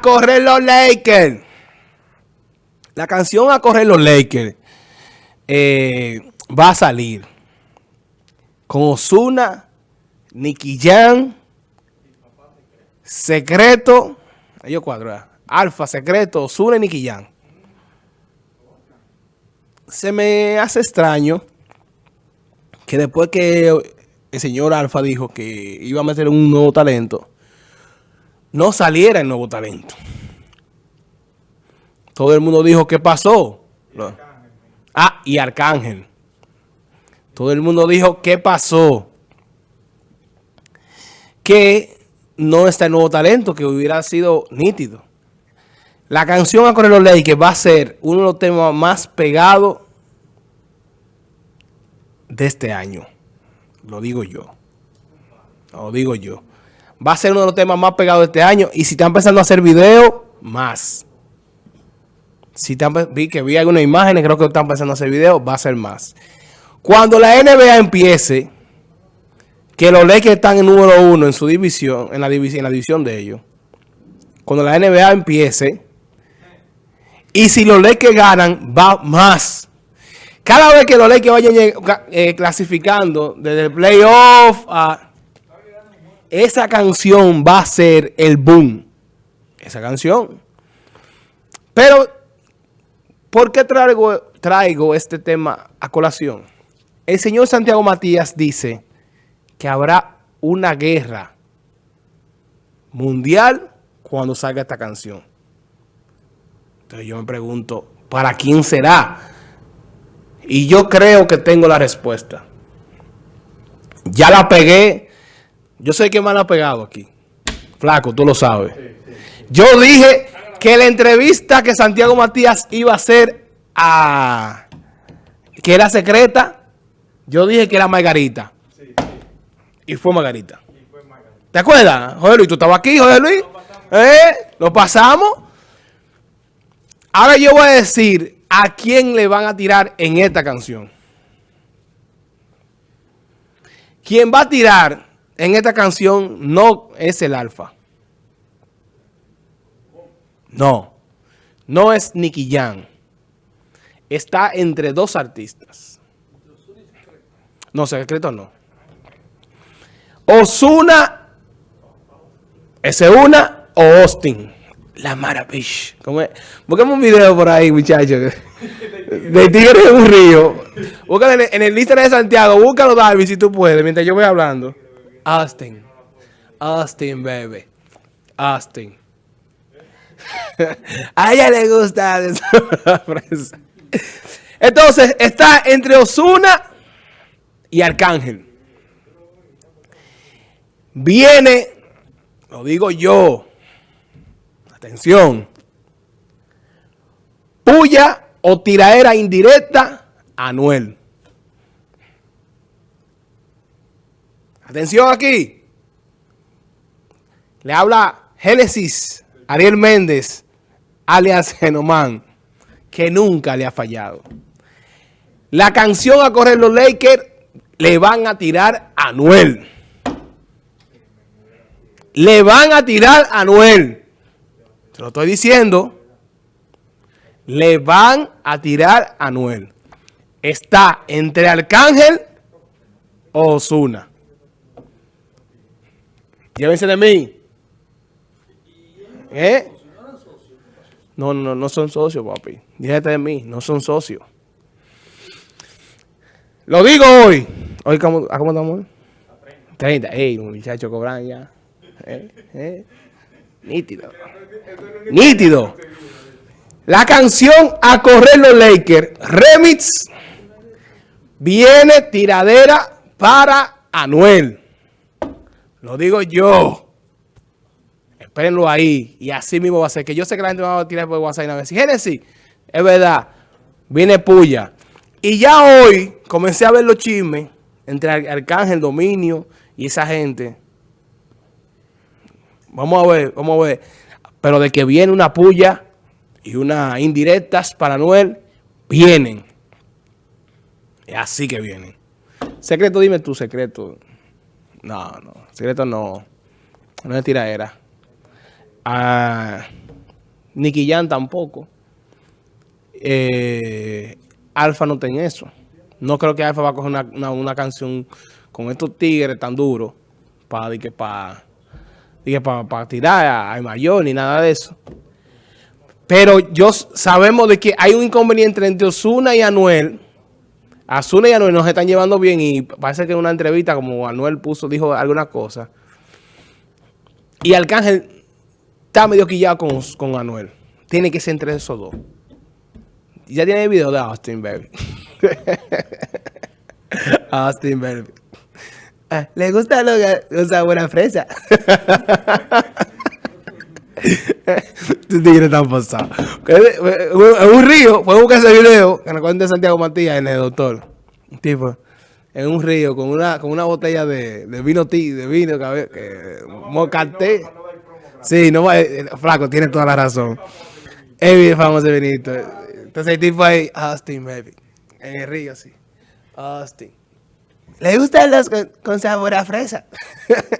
Correr los Lakers. La canción A correr los Lakers eh, va a salir con Osuna, Nicky Jam, Secreto, ellos cuatro, Alfa, Secreto, Osuna y Nicky Jam. Se me hace extraño que después que el señor Alfa dijo que iba a meter un nuevo talento, no saliera el nuevo talento. Todo el mundo dijo, ¿qué pasó? Ah, y Arcángel. Todo el mundo dijo, ¿qué pasó? Que no está el nuevo talento, que hubiera sido nítido. La canción A Correr los que va a ser uno de los temas más pegados de este año. Lo digo yo. Lo digo yo. Va a ser uno de los temas más pegados de este año. Y si están empezando a hacer videos, más. Si vi que vi algunas imágenes, creo que están empezando a hacer videos, va a ser más. Cuando la NBA empiece, que los Lakers están en número uno en su división, en la división, en la división de ellos. Cuando la NBA empiece, y si los Lakers ganan, va más. Cada vez que los Lakers vayan eh, clasificando desde el playoff a... Esa canción va a ser el boom. Esa canción. Pero, ¿por qué traigo, traigo este tema a colación? El señor Santiago Matías dice que habrá una guerra mundial cuando salga esta canción. Entonces yo me pregunto, ¿para quién será? Y yo creo que tengo la respuesta. Ya la pegué. Yo sé que me ha pegado aquí. Flaco, tú lo sabes. Yo dije que la entrevista que Santiago Matías iba a hacer a... que era secreta. Yo dije que era Margarita. Y fue Margarita. ¿Te acuerdas? José Luis, tú estabas aquí, José Luis. ¿Eh? Lo pasamos. Ahora yo voy a decir ¿a quién le van a tirar en esta canción? Quien va a tirar en esta canción no es el alfa. No, no es Nicky Jam. Está entre dos artistas. No, secreto no. Osuna, ese una o Austin. La maravilla. Busquemos un video por ahí, muchachos. De tigre en un río. Búscalo en el Instagram de Santiago. Búscalo, David, si tú puedes, mientras yo voy hablando. Austin. Austin, baby. Austin. A ella le gusta Entonces, está entre Osuna y Arcángel. Viene, lo digo yo, Atención. Puya o tiraera indirecta, Anuel. Atención aquí. Le habla Génesis, Ariel Méndez, alias Genomán, que nunca le ha fallado. La canción a correr los Lakers le van a tirar a Anuel. Le van a tirar a Anuel. Se lo estoy diciendo. Le van a tirar a Noel. Está entre Arcángel o Osuna. Llévense de mí. ¿Eh? No, no, no son socios, papi. Llévate de mí, no son socios. Lo digo hoy. Hoy, ¿cómo, ¿a cómo estamos? 30. Ey, muchachos cobran ya. ¿Eh? ¿Eh? Nítido. Nítido. La canción A Correr los Lakers, remix, viene tiradera para Anuel. Lo digo yo. Espérenlo ahí. Y así mismo va a ser. Que yo sé que la gente va a tirar por WhatsApp y va a decir, Génesis, es verdad, viene puya. Y ya hoy comencé a ver los chismes entre Arcángel, Dominio y esa gente. Vamos a ver, vamos a ver. Pero de que viene una puya y unas indirectas para Noel, vienen. Es así que vienen. Secreto, dime tu secreto. No, no. Secreto no. No es tiraera. Ah... Nicky Jan tampoco. Eh, Alfa no tiene eso. No creo que Alfa va a coger una, canción con estos tigres tan duros para que para para tirar a, mayor ni nada de eso. Pero yo sabemos de que hay un inconveniente entre Osuna y Anuel. Osuna y Anuel nos están llevando bien y parece que en una entrevista como Anuel puso, dijo alguna cosa. Y Arcángel está medio quillado con, con Anuel. Tiene que ser entre esos dos. Ya tiene el video de Austin, baby. Austin, baby. Ah, ¿Le gusta lo que usa buena fresa? Tú tigre tan pasado. En un río, puedes buscar ese video que nos cuenta Santiago Matías en el doctor. Tipo, en un río con una, con una botella de, vino tí, de vino que, que mocate. Sí, no va, eh, flaco, tiene toda la razón. Bien famoso Benito. Entonces el tipo ahí, Austin, baby. En el río, sí. Austin. ¿Le gustan los con, sabor a fresa?